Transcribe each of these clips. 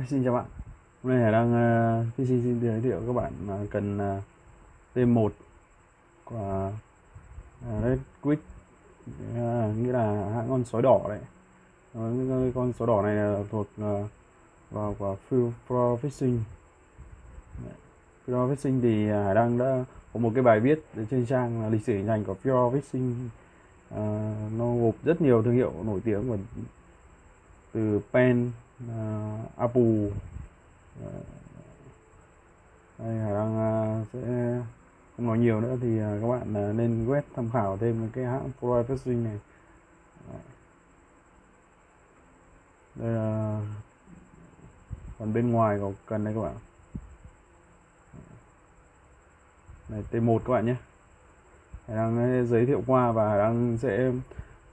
Vâng, xin chào bạn. Hôm nay Hải đang ờ, uh, PC xin giới thiệu các bạn uh, cần ờ, uh, T1 của uh, Red Quick. Uh, nghĩa là hãng con sói đỏ đấy. Uh, con sói đỏ này là thuộc uh, vào của Full Pro Fishing Fishing thì Hải đang đã có một cái bài viết trên trang là lịch sử hình thành của Pro Fishing uh, nó gộp rất nhiều thương hiệu nổi tiếng của từ pen uh, Apu, ờ, đây Hải đang ờ, sẽ không nói nhiều nữa thì ờ, các bạn nên web tham khảo thêm cái hãng Pro này. Đây là phần bên ngoài có cần đây các bạn. Này T1 các bạn nhé. Hải đang giới thiệu qua và Hải đang sẽ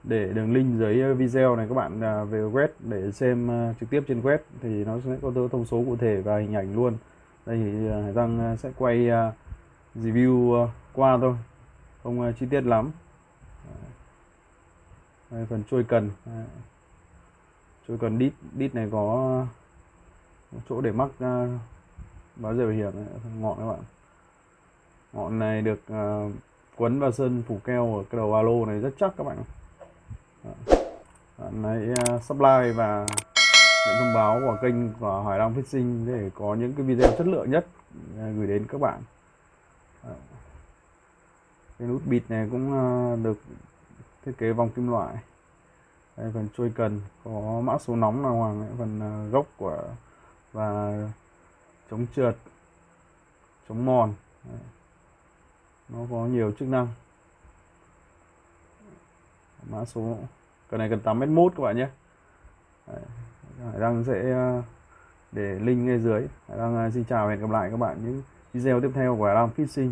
để đường link dưới ờ, video này các bạn à, về web để xem ờ, trực tiếp trên web thì nó sẽ có thông số cụ thể và hình ảnh luôn. Đây thì Hải Đăng sẽ quay review qua thôi không chi tiết lắm. Đây, phần trôi cần. Trôi cần đít đít này có chỗ để mắc báo giờ hiểm ngọn các bạn. Ngọn này được quấn vào sơn phủ keo ở cái đầu alo này rất chắc các bạn hãy à, subscribe và nhận thông báo của kênh của Hải Đăng Fishing để có những cái video chất lượng nhất à, gửi đến các bạn. Ờ. Cái nút bịt này cũng à, được thiết kế vòng kim loại. Đây, phần trôi cần có mã số nóng là hoàng phần gốc của và chống trượt chống mòn. Đấy. nó có nhiều chức năng mã số cái này cần 8 mét mốt các bạn nhé. Đấy. Hải Đăng sẽ ờ, để link ngay dưới. Hải Đăng ờ, xin chào và hẹn gặp lại các bạn những video tiếp theo của Hải Đăng Fishing.